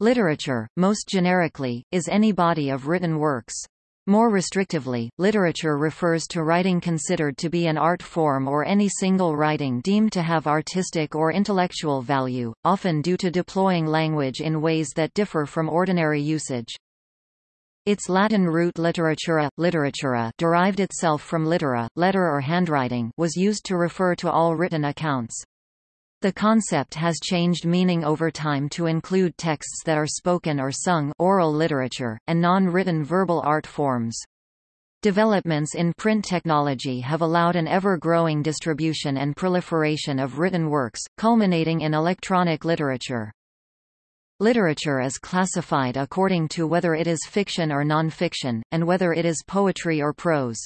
Literature, most generically, is any body of written works. More restrictively, literature refers to writing considered to be an art form or any single writing deemed to have artistic or intellectual value, often due to deploying language in ways that differ from ordinary usage. Its Latin root literatura, literatura derived itself from littera, letter or handwriting was used to refer to all written accounts. The concept has changed meaning over time to include texts that are spoken or sung oral literature, and non-written verbal art forms. Developments in print technology have allowed an ever-growing distribution and proliferation of written works, culminating in electronic literature. Literature is classified according to whether it is fiction or non-fiction, and whether it is poetry or prose.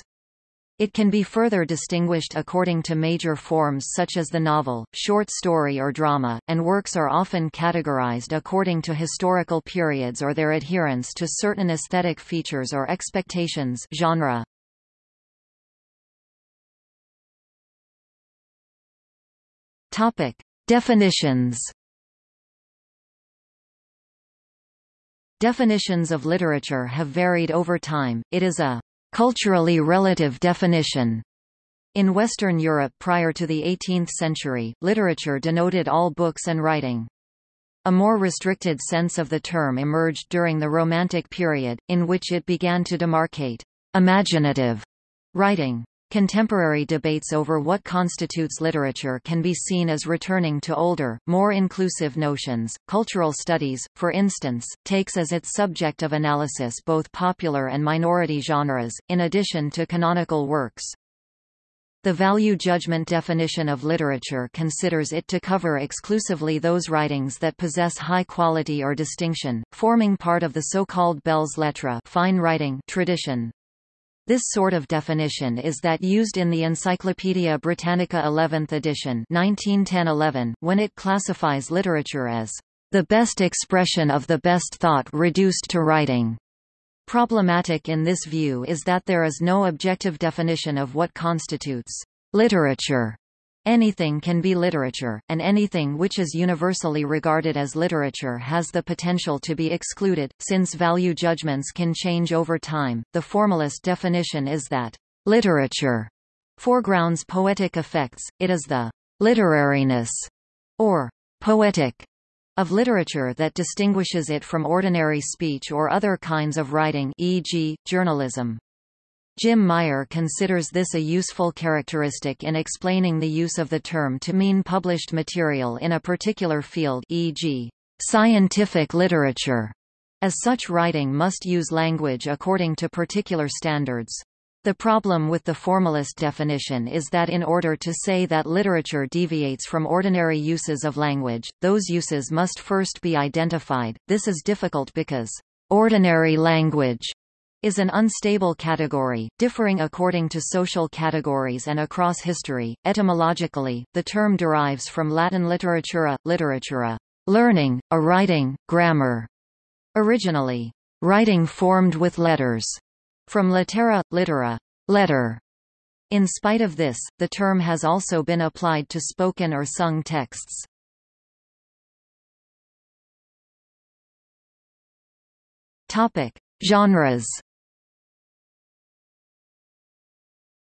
It can be further distinguished according to major forms such as the novel, short story or drama, and works are often categorized according to historical periods or their adherence to certain aesthetic features or expectations genre. Topic. Definitions Definitions of literature have varied over time, it is a culturally relative definition. In Western Europe prior to the 18th century, literature denoted all books and writing. A more restricted sense of the term emerged during the Romantic period, in which it began to demarcate imaginative writing. Contemporary debates over what constitutes literature can be seen as returning to older, more inclusive notions. Cultural studies, for instance, takes as its subject of analysis both popular and minority genres, in addition to canonical works. The value judgment definition of literature considers it to cover exclusively those writings that possess high quality or distinction, forming part of the so-called belles lettres fine writing tradition. This sort of definition is that used in the Encyclopædia Britannica 11th edition 1910-11, when it classifies literature as the best expression of the best thought reduced to writing. Problematic in this view is that there is no objective definition of what constitutes literature. Anything can be literature, and anything which is universally regarded as literature has the potential to be excluded, since value judgments can change over time. The formalist definition is that literature foregrounds poetic effects, it is the literariness, or poetic, of literature that distinguishes it from ordinary speech or other kinds of writing e.g., journalism. Jim Meyer considers this a useful characteristic in explaining the use of the term to mean published material in a particular field e.g., scientific literature, as such writing must use language according to particular standards. The problem with the formalist definition is that in order to say that literature deviates from ordinary uses of language, those uses must first be identified. This is difficult because ordinary language is an unstable category, differing according to social categories and across history. Etymologically, the term derives from Latin literatura, literatura, learning, a writing, grammar. Originally, writing formed with letters, from littera, littera, letter. In spite of this, the term has also been applied to spoken or sung texts. Topic: Genres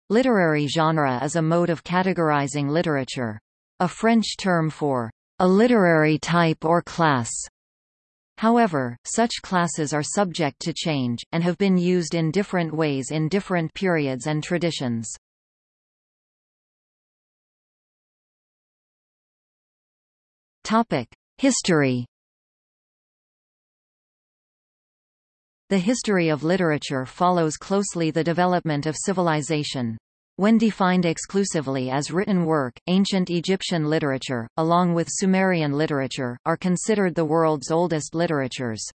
Literary genre is a mode of categorizing literature. A French term for a literary type or class. However, such classes are subject to change, and have been used in different ways in different periods and traditions. History The history of literature follows closely the development of civilization. When defined exclusively as written work, ancient Egyptian literature, along with Sumerian literature, are considered the world's oldest literatures.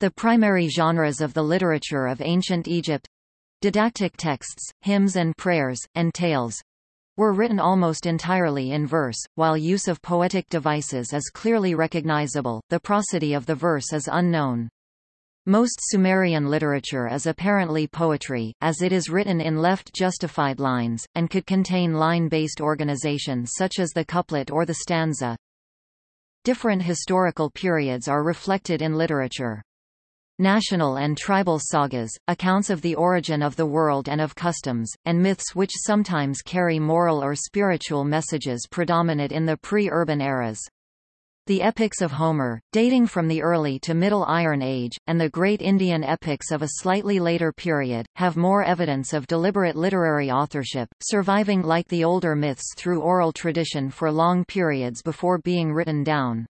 The primary genres of the literature of ancient Egypt didactic texts, hymns and prayers, and tales were written almost entirely in verse, while use of poetic devices is clearly recognizable, the prosody of the verse is unknown. Most Sumerian literature is apparently poetry, as it is written in left-justified lines, and could contain line-based organization such as the couplet or the stanza. Different historical periods are reflected in literature. National and tribal sagas, accounts of the origin of the world and of customs, and myths which sometimes carry moral or spiritual messages predominate in the pre-urban eras. The epics of Homer, dating from the early to Middle Iron Age, and the great Indian epics of a slightly later period, have more evidence of deliberate literary authorship, surviving like the older myths through oral tradition for long periods before being written down.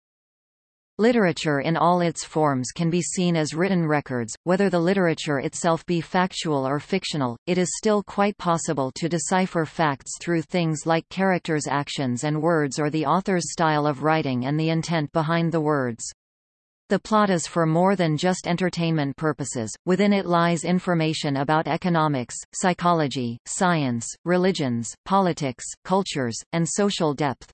Literature in all its forms can be seen as written records, whether the literature itself be factual or fictional, it is still quite possible to decipher facts through things like characters' actions and words or the author's style of writing and the intent behind the words. The plot is for more than just entertainment purposes, within it lies information about economics, psychology, science, religions, politics, cultures, and social depth.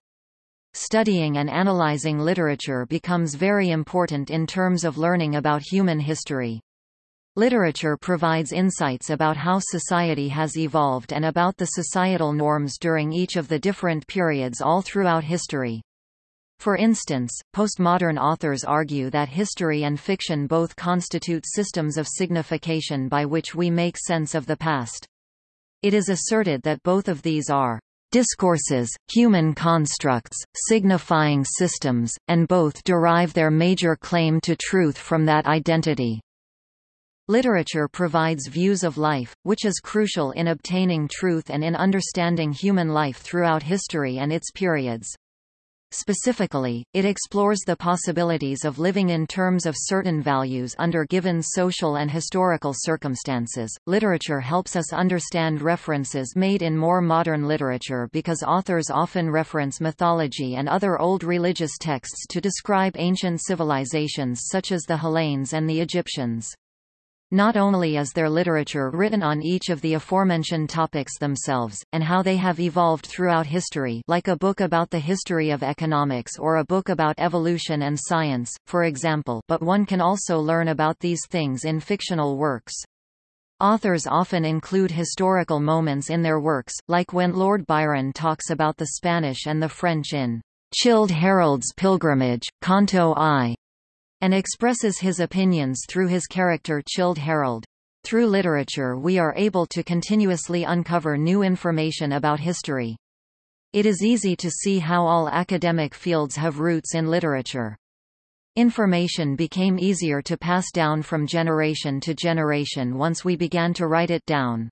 Studying and analyzing literature becomes very important in terms of learning about human history. Literature provides insights about how society has evolved and about the societal norms during each of the different periods all throughout history. For instance, postmodern authors argue that history and fiction both constitute systems of signification by which we make sense of the past. It is asserted that both of these are discourses, human constructs, signifying systems, and both derive their major claim to truth from that identity. Literature provides views of life, which is crucial in obtaining truth and in understanding human life throughout history and its periods. Specifically, it explores the possibilities of living in terms of certain values under given social and historical circumstances. Literature helps us understand references made in more modern literature because authors often reference mythology and other old religious texts to describe ancient civilizations such as the Hellenes and the Egyptians. Not only is there literature written on each of the aforementioned topics themselves, and how they have evolved throughout history like a book about the history of economics or a book about evolution and science, for example but one can also learn about these things in fictional works. Authors often include historical moments in their works, like when Lord Byron talks about the Spanish and the French in Childe Harold's Pilgrimage, Canto I, and expresses his opinions through his character Childe Harold. Through literature we are able to continuously uncover new information about history. It is easy to see how all academic fields have roots in literature. Information became easier to pass down from generation to generation once we began to write it down.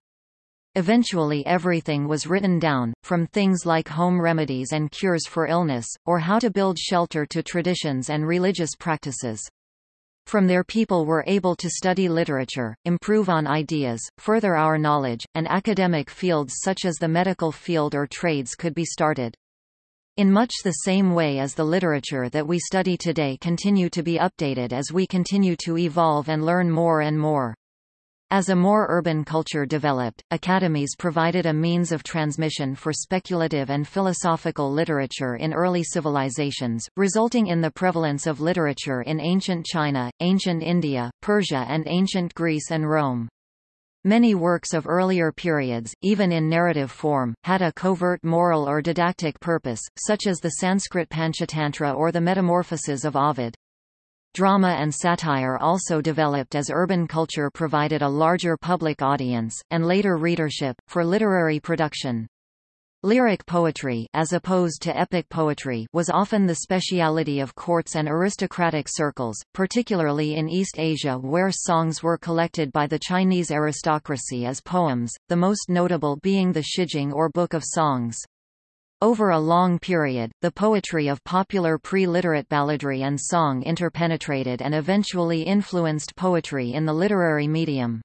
Eventually everything was written down, from things like home remedies and cures for illness, or how to build shelter to traditions and religious practices. From there people were able to study literature, improve on ideas, further our knowledge, and academic fields such as the medical field or trades could be started. In much the same way as the literature that we study today continue to be updated as we continue to evolve and learn more and more. As a more urban culture developed, academies provided a means of transmission for speculative and philosophical literature in early civilizations, resulting in the prevalence of literature in ancient China, ancient India, Persia and ancient Greece and Rome. Many works of earlier periods, even in narrative form, had a covert moral or didactic purpose, such as the Sanskrit Panchatantra or the Metamorphoses of Ovid. Drama and satire also developed as urban culture provided a larger public audience, and later readership, for literary production. Lyric poetry as opposed to epic poetry was often the speciality of courts and aristocratic circles, particularly in East Asia where songs were collected by the Chinese aristocracy as poems, the most notable being the Shijing or Book of Songs. Over a long period, the poetry of popular pre-literate balladry and song interpenetrated and eventually influenced poetry in the literary medium.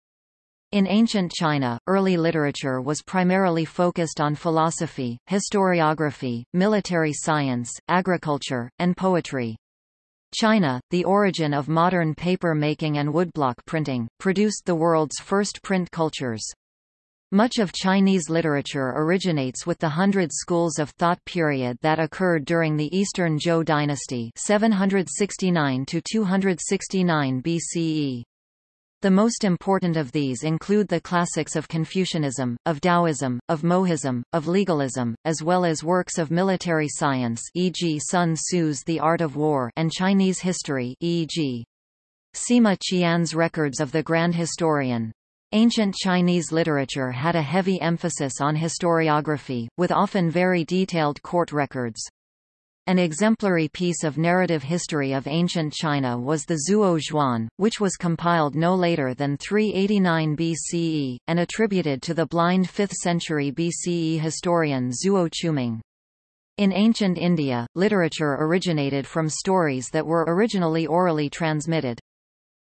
In ancient China, early literature was primarily focused on philosophy, historiography, military science, agriculture, and poetry. China, the origin of modern paper making and woodblock printing, produced the world's first print cultures. Much of Chinese literature originates with the Hundred Schools of Thought period that occurred during the Eastern Zhou dynasty 769 to 269 BCE. The most important of these include the classics of Confucianism, of Taoism, of Mohism, of legalism, as well as works of military science e.g. Sun Tzu's The Art of War and Chinese history e.g. Sima Qian's Records of the Grand Historian. Ancient Chinese literature had a heavy emphasis on historiography, with often very detailed court records. An exemplary piece of narrative history of ancient China was the Zuo Zhuan, which was compiled no later than 389 BCE, and attributed to the blind 5th century BCE historian Zuo Qiuming. In ancient India, literature originated from stories that were originally orally transmitted.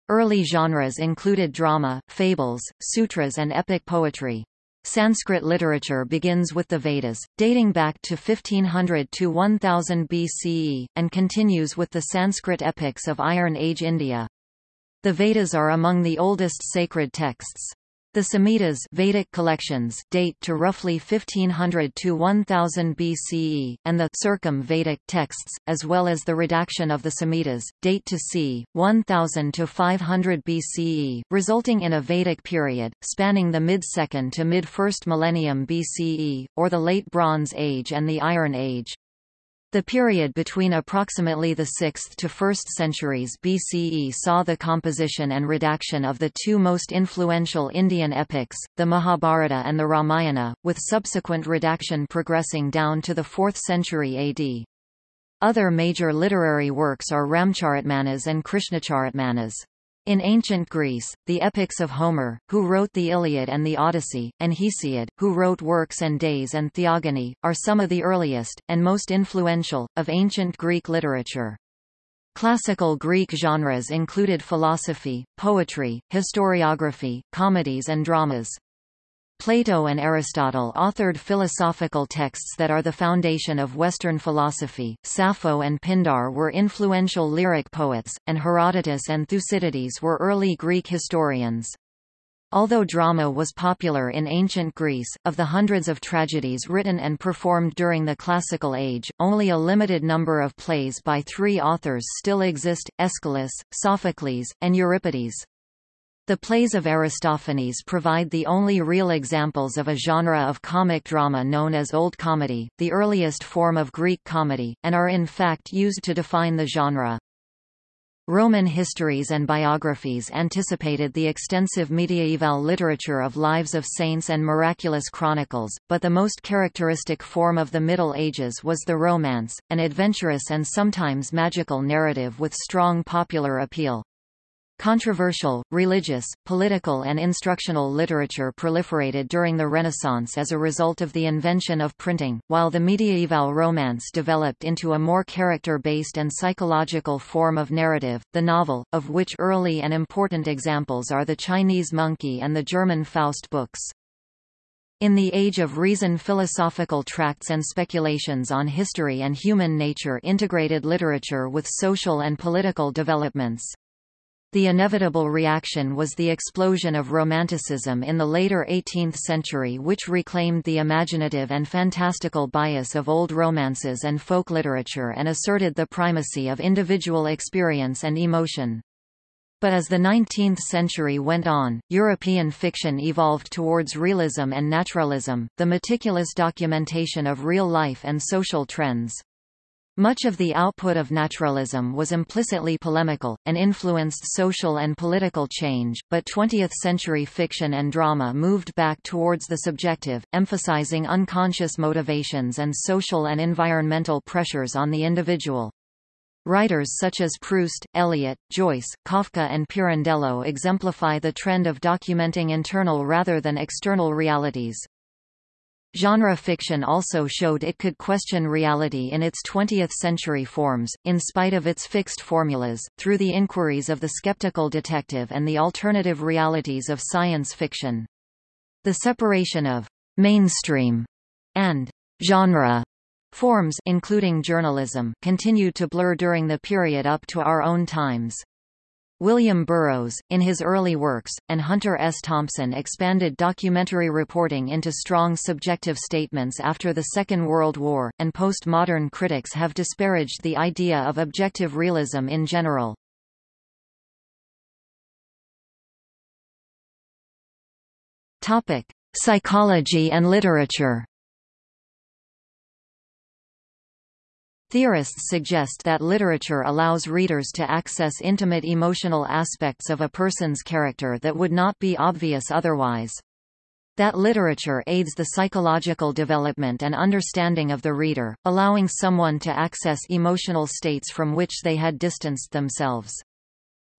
Early genres included drama, fables, sutras and epic poetry. Sanskrit literature begins with the Vedas, dating back to 1500 to 1000 BCE, and continues with the Sanskrit epics of Iron Age India. The Vedas are among the oldest sacred texts. The Samhitas Vedic collections date to roughly 1500 to 1000 BCE, and the Circum-Vedic texts, as well as the redaction of the Samhitas, date to c. 1000 to 500 BCE, resulting in a Vedic period, spanning the mid-2nd to mid-1st millennium BCE, or the Late Bronze Age and the Iron Age. The period between approximately the 6th to 1st centuries BCE saw the composition and redaction of the two most influential Indian epics, the Mahabharata and the Ramayana, with subsequent redaction progressing down to the 4th century AD. Other major literary works are Ramcharitmanas and Krishnacharitmanas. In ancient Greece, the epics of Homer, who wrote the Iliad and the Odyssey, and Hesiod, who wrote Works and Days and Theogony, are some of the earliest, and most influential, of ancient Greek literature. Classical Greek genres included philosophy, poetry, historiography, comedies and dramas. Plato and Aristotle authored philosophical texts that are the foundation of Western philosophy. Sappho and Pindar were influential lyric poets, and Herodotus and Thucydides were early Greek historians. Although drama was popular in ancient Greece, of the hundreds of tragedies written and performed during the Classical Age, only a limited number of plays by three authors still exist, Aeschylus, Sophocles, and Euripides. The plays of Aristophanes provide the only real examples of a genre of comic drama known as Old Comedy, the earliest form of Greek comedy, and are in fact used to define the genre. Roman histories and biographies anticipated the extensive mediaeval literature of lives of saints and miraculous chronicles, but the most characteristic form of the Middle Ages was the Romance, an adventurous and sometimes magical narrative with strong popular appeal. Controversial, religious, political and instructional literature proliferated during the Renaissance as a result of the invention of printing, while the medieval romance developed into a more character-based and psychological form of narrative, the novel, of which early and important examples are the Chinese Monkey and the German Faust books. In the Age of Reason philosophical tracts and speculations on history and human nature integrated literature with social and political developments. The inevitable reaction was the explosion of Romanticism in the later 18th century which reclaimed the imaginative and fantastical bias of old romances and folk literature and asserted the primacy of individual experience and emotion. But as the 19th century went on, European fiction evolved towards realism and naturalism, the meticulous documentation of real life and social trends. Much of the output of naturalism was implicitly polemical, and influenced social and political change, but 20th-century fiction and drama moved back towards the subjective, emphasizing unconscious motivations and social and environmental pressures on the individual. Writers such as Proust, Eliot, Joyce, Kafka and Pirandello exemplify the trend of documenting internal rather than external realities. Genre fiction also showed it could question reality in its 20th-century forms, in spite of its fixed formulas, through the inquiries of the skeptical detective and the alternative realities of science fiction. The separation of «mainstream» and «genre» forms including journalism continued to blur during the period up to our own times. William Burroughs, in his early works, and Hunter S. Thompson expanded documentary reporting into strong subjective statements after the Second World War, and postmodern critics have disparaged the idea of objective realism in general. Topic: Psychology and literature. Theorists suggest that literature allows readers to access intimate emotional aspects of a person's character that would not be obvious otherwise. That literature aids the psychological development and understanding of the reader, allowing someone to access emotional states from which they had distanced themselves.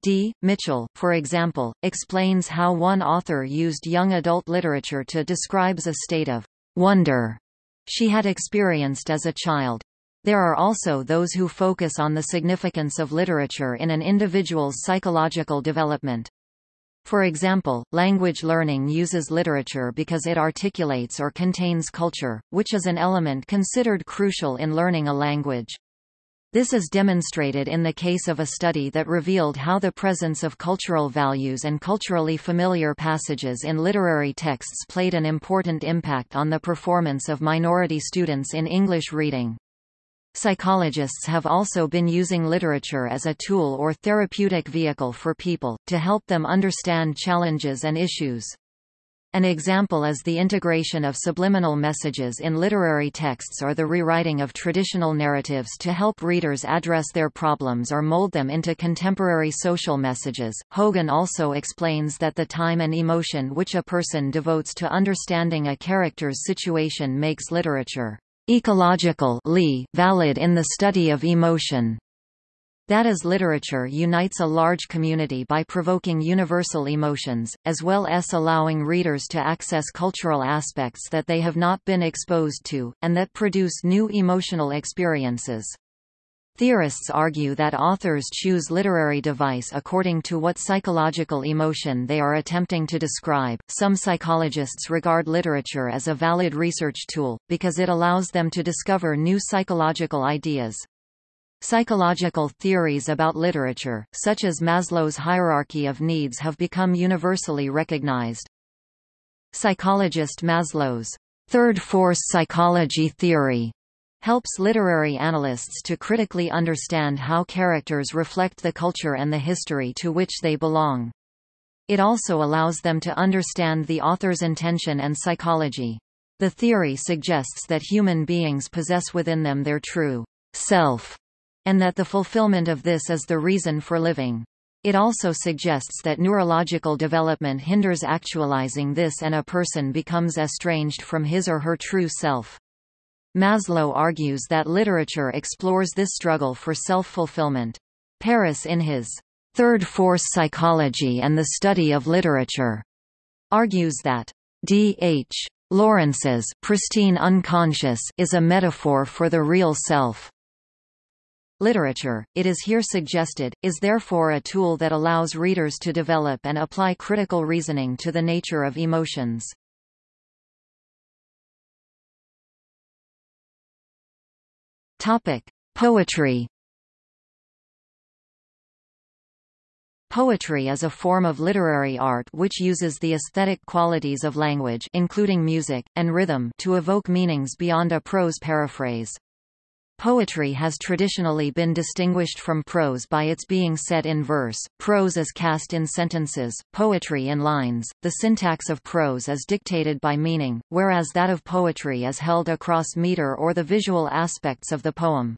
D. Mitchell, for example, explains how one author used young adult literature to describes a state of wonder she had experienced as a child. There are also those who focus on the significance of literature in an individual's psychological development. For example, language learning uses literature because it articulates or contains culture, which is an element considered crucial in learning a language. This is demonstrated in the case of a study that revealed how the presence of cultural values and culturally familiar passages in literary texts played an important impact on the performance of minority students in English reading. Psychologists have also been using literature as a tool or therapeutic vehicle for people, to help them understand challenges and issues. An example is the integration of subliminal messages in literary texts or the rewriting of traditional narratives to help readers address their problems or mold them into contemporary social messages. Hogan also explains that the time and emotion which a person devotes to understanding a character's situation makes literature ecological valid in the study of emotion. That is literature unites a large community by provoking universal emotions, as well as allowing readers to access cultural aspects that they have not been exposed to, and that produce new emotional experiences. Theorists argue that authors choose literary device according to what psychological emotion they are attempting to describe. Some psychologists regard literature as a valid research tool, because it allows them to discover new psychological ideas. Psychological theories about literature, such as Maslow's hierarchy of needs have become universally recognized. Psychologist Maslow's third force psychology theory helps literary analysts to critically understand how characters reflect the culture and the history to which they belong. It also allows them to understand the author's intention and psychology. The theory suggests that human beings possess within them their true self, and that the fulfillment of this is the reason for living. It also suggests that neurological development hinders actualizing this and a person becomes estranged from his or her true self. Maslow argues that literature explores this struggle for self-fulfillment. Paris in his Third Force Psychology and the Study of Literature argues that D. H. Lawrence's pristine unconscious is a metaphor for the real self. Literature, it is here suggested, is therefore a tool that allows readers to develop and apply critical reasoning to the nature of emotions. Topic: Poetry. Poetry is a form of literary art which uses the aesthetic qualities of language including music, and rhythm to evoke meanings beyond a prose paraphrase. Poetry has traditionally been distinguished from prose by its being set in verse, prose is cast in sentences, poetry in lines. The syntax of prose is dictated by meaning, whereas that of poetry is held across meter or the visual aspects of the poem.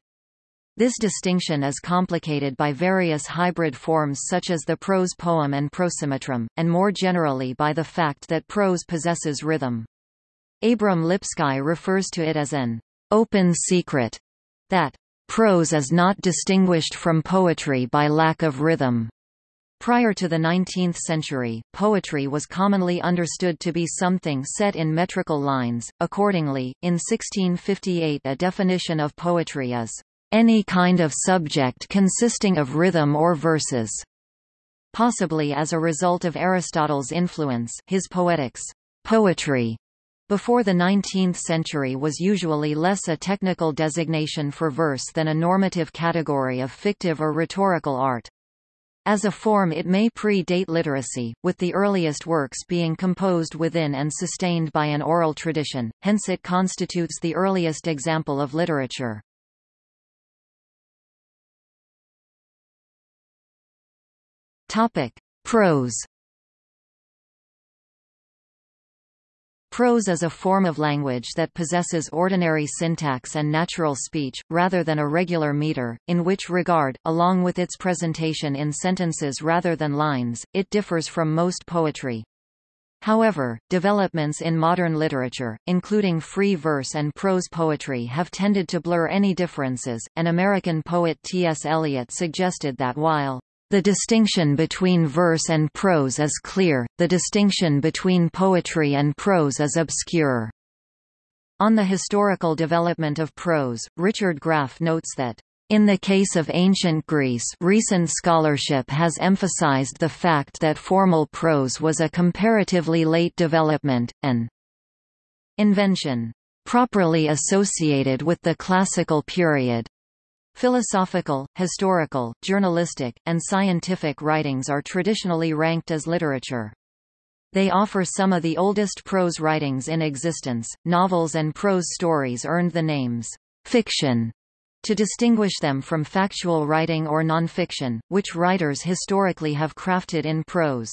This distinction is complicated by various hybrid forms such as the prose poem and prosimetrum, and more generally by the fact that prose possesses rhythm. Abram Lipsky refers to it as an open secret that prose is not distinguished from poetry by lack of rhythm. Prior to the 19th century, poetry was commonly understood to be something set in metrical lines. Accordingly, in 1658 a definition of poetry is any kind of subject consisting of rhythm or verses. Possibly as a result of Aristotle's influence, his Poetics, poetry before the 19th century was usually less a technical designation for verse than a normative category of fictive or rhetorical art. As a form it may pre-date literacy, with the earliest works being composed within and sustained by an oral tradition, hence it constitutes the earliest example of literature. Topic. Prose Prose is a form of language that possesses ordinary syntax and natural speech, rather than a regular meter, in which regard, along with its presentation in sentences rather than lines, it differs from most poetry. However, developments in modern literature, including free verse and prose poetry have tended to blur any differences, and American poet T.S. Eliot suggested that while the distinction between verse and prose is clear, the distinction between poetry and prose is obscure. On the historical development of prose, Richard Graff notes that in the case of ancient Greece recent scholarship has emphasized the fact that formal prose was a comparatively late development, an invention properly associated with the classical period. Philosophical, historical, journalistic, and scientific writings are traditionally ranked as literature. They offer some of the oldest prose writings in existence. Novels and prose stories earned the names fiction to distinguish them from factual writing or nonfiction, which writers historically have crafted in prose.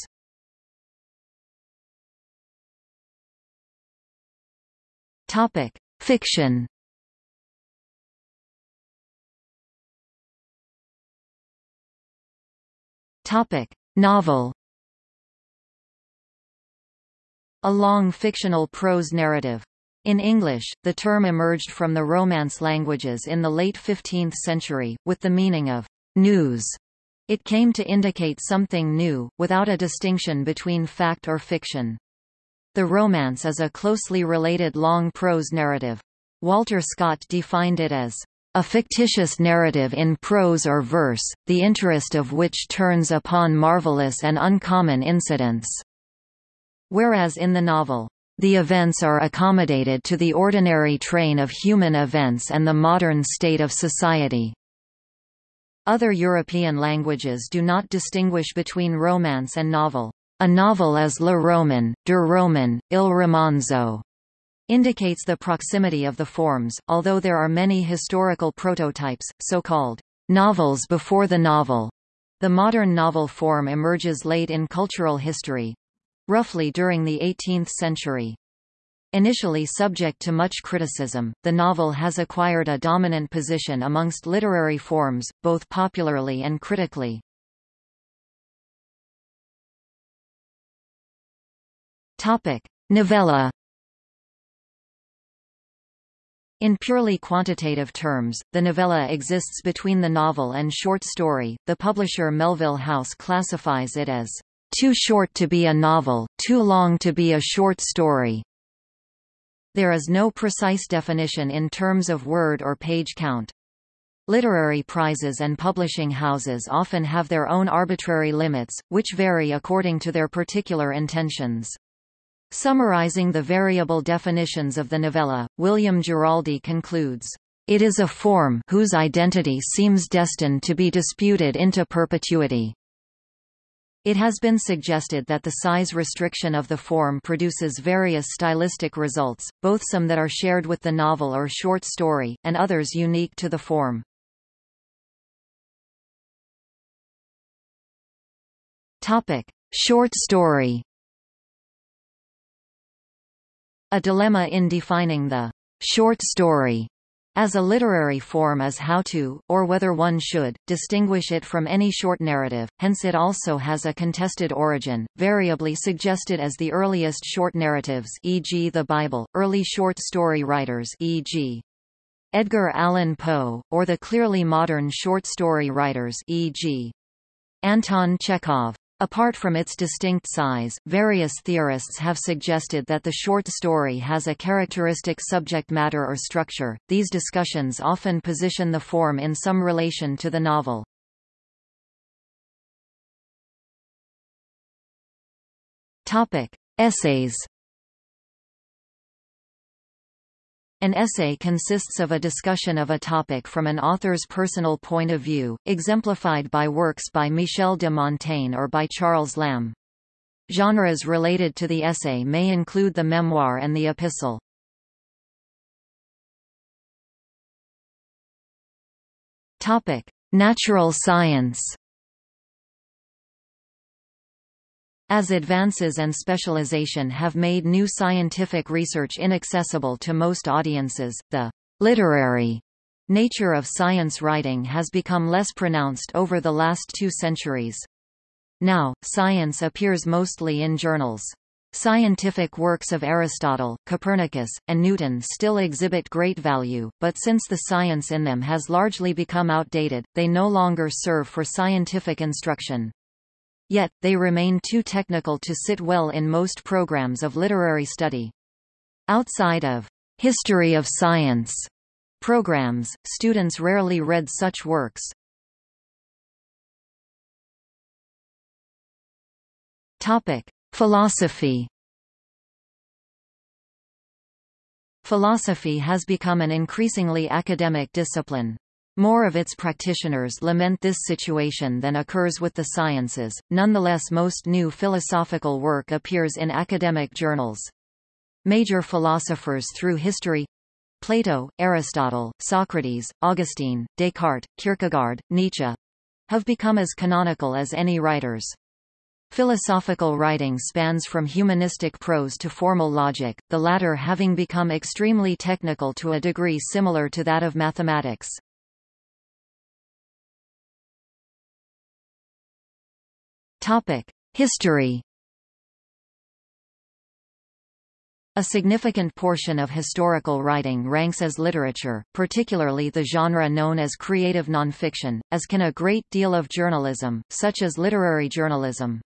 Topic: Fiction Topic: Novel. A long fictional prose narrative. In English, the term emerged from the Romance languages in the late 15th century, with the meaning of news. It came to indicate something new, without a distinction between fact or fiction. The Romance is a closely related long prose narrative. Walter Scott defined it as a fictitious narrative in prose or verse, the interest of which turns upon marvelous and uncommon incidents. Whereas in the novel, the events are accommodated to the ordinary train of human events and the modern state of society. Other European languages do not distinguish between romance and novel. A novel is le roman, der roman, il romanzo indicates the proximity of the forms, although there are many historical prototypes, so-called novels before the novel. The modern novel form emerges late in cultural history—roughly during the 18th century. Initially subject to much criticism, the novel has acquired a dominant position amongst literary forms, both popularly and critically. Topic: Novella In purely quantitative terms, the novella exists between the novel and short story. The publisher Melville House classifies it as too short to be a novel, too long to be a short story. There is no precise definition in terms of word or page count. Literary prizes and publishing houses often have their own arbitrary limits, which vary according to their particular intentions. Summarizing the variable definitions of the novella, William Giraldi concludes, "...it is a form whose identity seems destined to be disputed into perpetuity." It has been suggested that the size restriction of the form produces various stylistic results, both some that are shared with the novel or short story, and others unique to the form. Topic: Short story A dilemma in defining the short story as a literary form is how to, or whether one should, distinguish it from any short narrative, hence it also has a contested origin, variably suggested as the earliest short narratives e.g. the Bible, early short story writers e.g. Edgar Allan Poe, or the clearly modern short story writers e.g. Anton Chekhov. Apart from its distinct size, various theorists have suggested that the short story has a characteristic subject matter or structure. These discussions often position the form in some relation to the novel. Topic: Essays An essay consists of a discussion of a topic from an author's personal point of view, exemplified by works by Michel de Montaigne or by Charles Lamb. Genres related to the essay may include the memoir and the epistle. Natural science As advances and specialization have made new scientific research inaccessible to most audiences, the literary nature of science writing has become less pronounced over the last two centuries. Now, science appears mostly in journals. Scientific works of Aristotle, Copernicus, and Newton still exhibit great value, but since the science in them has largely become outdated, they no longer serve for scientific instruction. Yet, they remain too technical to sit well in most programs of literary study. Outside of history of science programs, students rarely read such works. Topic: Philosophy Philosophy has become an increasingly academic discipline. More of its practitioners lament this situation than occurs with the sciences, nonetheless most new philosophical work appears in academic journals. Major philosophers through history Plato, Aristotle, Socrates, Augustine, Descartes, Kierkegaard, Nietzsche have become as canonical as any writers. Philosophical writing spans from humanistic prose to formal logic, the latter having become extremely technical to a degree similar to that of mathematics. History A significant portion of historical writing ranks as literature, particularly the genre known as creative nonfiction, as can a great deal of journalism, such as literary journalism.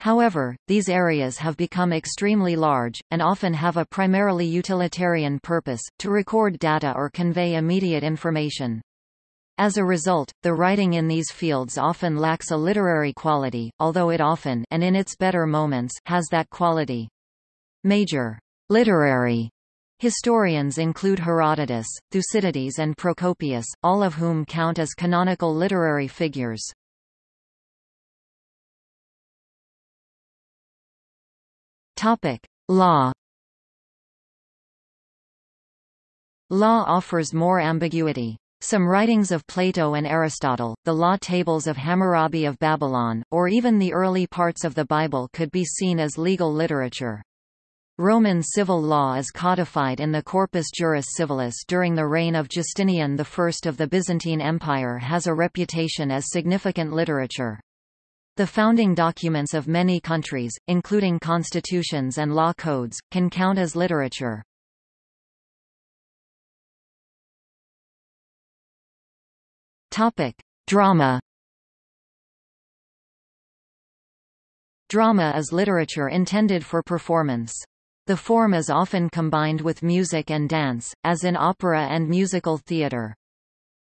However, these areas have become extremely large, and often have a primarily utilitarian purpose, to record data or convey immediate information. As a result, the writing in these fields often lacks a literary quality, although it often and in its better moments has that quality. Major literary historians include Herodotus, Thucydides and Procopius, all of whom count as canonical literary figures. Topic: Law. Law offers more ambiguity. Some writings of Plato and Aristotle, the law tables of Hammurabi of Babylon, or even the early parts of the Bible could be seen as legal literature. Roman civil law is codified in the Corpus Juris Civilis during the reign of Justinian I of the Byzantine Empire has a reputation as significant literature. The founding documents of many countries, including constitutions and law codes, can count as literature. Topic: Drama. Drama is literature intended for performance. The form is often combined with music and dance, as in opera and musical theatre.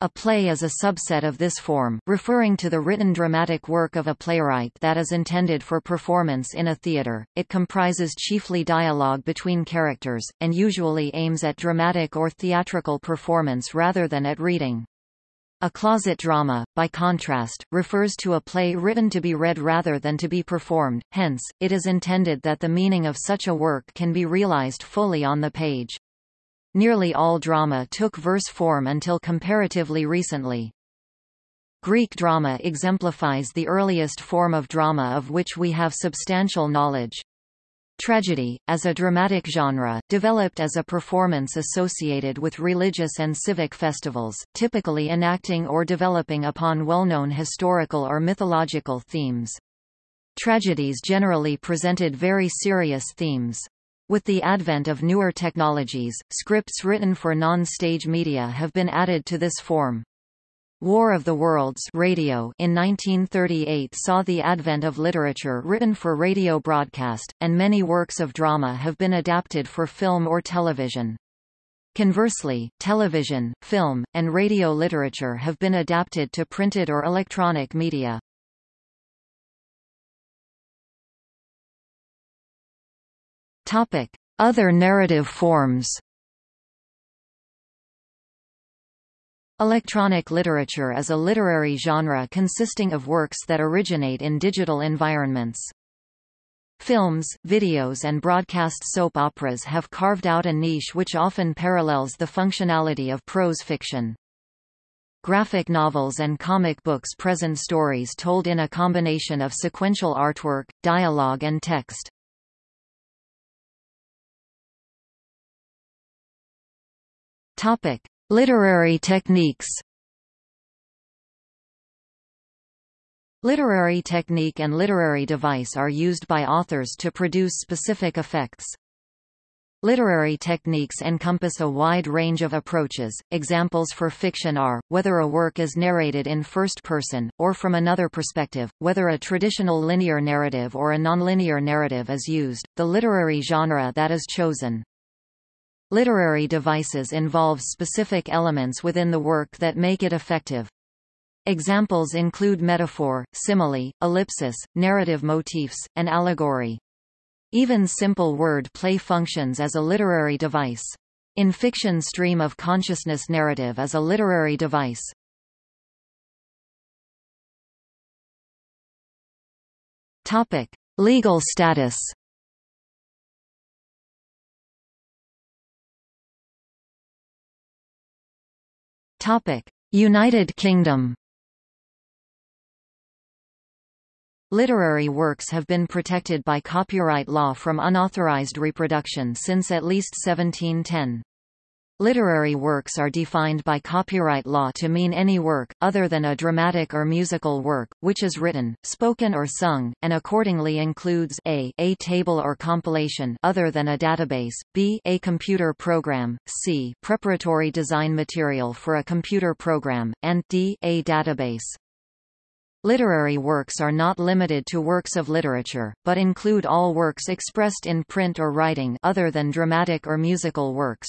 A play is a subset of this form, referring to the written dramatic work of a playwright that is intended for performance in a theatre. It comprises chiefly dialogue between characters, and usually aims at dramatic or theatrical performance rather than at reading. A closet drama, by contrast, refers to a play written to be read rather than to be performed, hence, it is intended that the meaning of such a work can be realized fully on the page. Nearly all drama took verse form until comparatively recently. Greek drama exemplifies the earliest form of drama of which we have substantial knowledge. Tragedy, as a dramatic genre, developed as a performance associated with religious and civic festivals, typically enacting or developing upon well-known historical or mythological themes. Tragedies generally presented very serious themes. With the advent of newer technologies, scripts written for non-stage media have been added to this form. War of the Worlds radio in 1938 saw the advent of literature written for radio broadcast, and many works of drama have been adapted for film or television. Conversely, television, film, and radio literature have been adapted to printed or electronic media. Other narrative forms Electronic literature is a literary genre consisting of works that originate in digital environments. Films, videos and broadcast soap operas have carved out a niche which often parallels the functionality of prose fiction. graphic novels and comic books present stories told in a combination of sequential artwork, dialogue and text. Topic: Literary techniques. Literary technique and literary device are used by authors to produce specific effects. Literary techniques encompass a wide range of approaches. Examples for fiction are, whether a work is narrated in first person, or from another perspective, whether a traditional linear narrative or a nonlinear narrative is used, the literary genre that is chosen. Literary devices involve specific elements within the work that make it effective. Examples include metaphor, simile, ellipsis, narrative motifs, and allegory. Even simple word play functions as a literary device. In fiction stream of consciousness narrative is a literary device. Topic: Legal status. United Kingdom. Literary works have been protected by copyright law from unauthorized reproduction since at least 1710. Literary works are defined by copyright law to mean any work, other than a dramatic or musical work, which is written, spoken or sung, and accordingly includes a, a table or compilation other than a database, b, a computer program, c, preparatory design material for a computer program, and d, a database. Literary works are not limited to works of literature, but include all works expressed in print or writing other than dramatic or musical works.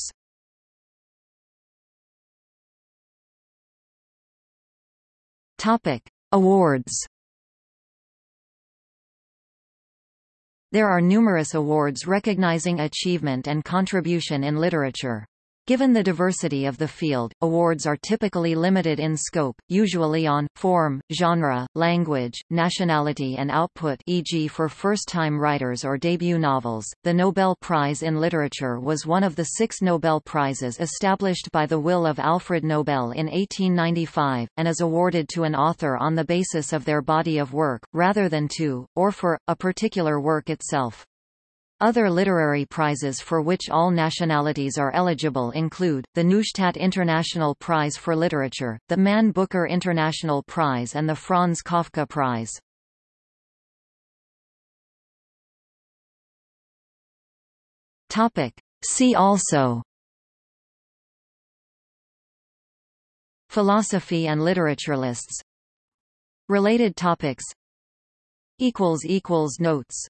Topic: Awards. There are numerous awards recognizing achievement and contribution in literature. Given the diversity of the field, awards are typically limited in scope, usually on, form, genre, language, nationality and output e.g. for first-time writers or debut novels. The Nobel Prize in Literature was one of the six Nobel Prizes established by the will of Alfred Nobel in 1895, and is awarded to an author on the basis of their body of work, rather than to, or for, a particular work itself. Other literary prizes for which all nationalities are eligible include, the Neustadt International Prize for Literature, the Man Booker International Prize and the Franz Kafka Prize. See also Philosophy and literature lists. Related topics. Notes